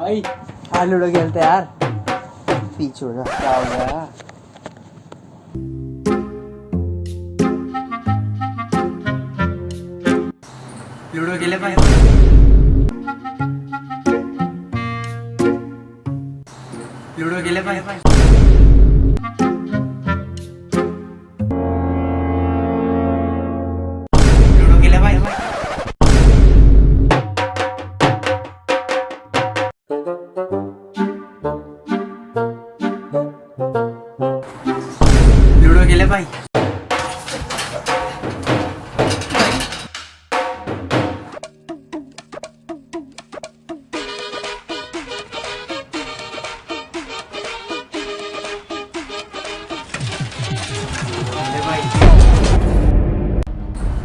भाई। हाँ लूडो खेलते यार। पीछे हो जा। क्या हो गया? लूडो खेले भाई। लूडो खेले भाई। Juro que ele é vai.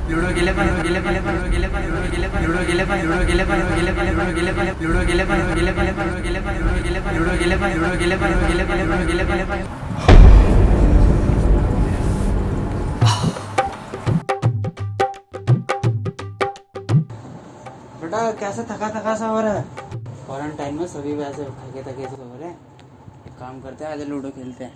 Ludo गेले पण गेले पण गेले पण गेले पण लूडो गेले पण लूडो गेले पण गेले पण लूडो गेले पण लूडो गेले पण गेले पण गेले पण लूडो गेले पण लूडो गेले पण लूडो गेले पण लूडो गेले पण गेले पण लूडो गेले पण बेटा कैसे थका थका सा हो रहा है? क्वारंटाइन में सभी वैसे थके थके से हो रहे हैं। एक काम करते हैं आज लूडो खेलते हैं।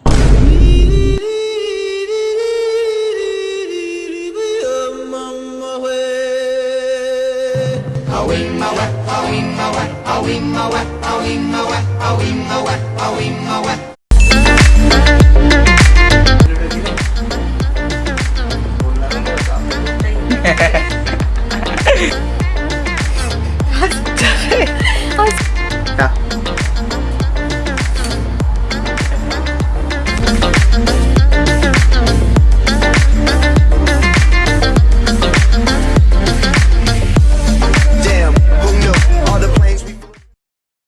खेले